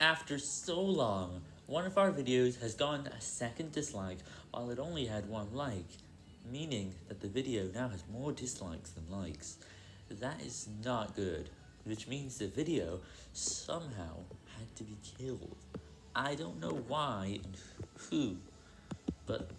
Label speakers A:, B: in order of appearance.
A: After so long, one of our videos has gotten a second dislike while it only had one like, meaning that the video now has more dislikes than likes. That is not good, which means the video somehow had to be killed. I don't know why and who, but